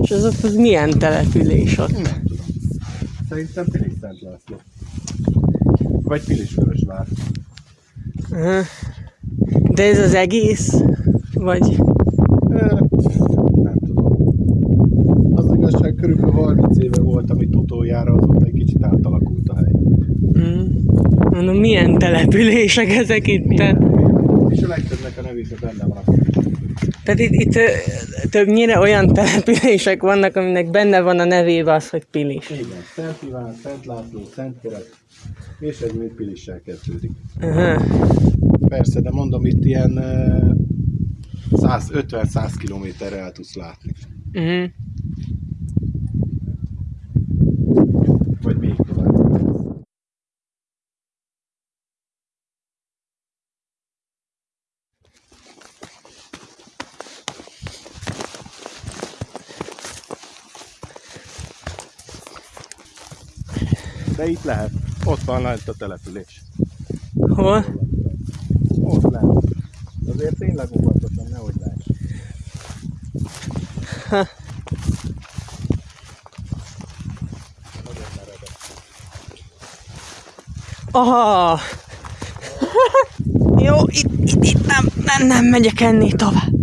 És az ott az milyen település ott? Nem tudom. Szerintem Pilis Szent László. Vagy Pilisvörösvár. De ez az egész? Vagy? Nem tudom. Az igazság körülbelül 30 éve voltam itt utoljára, azóta egy kicsit átalakult hely. Mm. Mondom, milyen települések ezek itt? És a legtöbbnek a nevébe benne van a Tehát itt, itt többnyire olyan települések vannak, aminek benne van a nevében az, hogy Pilis. Igen, Szent Iván, Szent László, Szent Kereszt, és egy még Pilissel kezdődik. Aha. Persze, de mondom, itt ilyen ö, 150-100 kilométerre el tudsz látni. Uh-huh. Vagy még tovább. De itt lehet. Ott van lent a település. Hol? Ott lehet. Azért tényleg óvatosan, nehogy láss. Aha! Jó, itt, itt, itt nem, nem, nem megyek ennél tovább.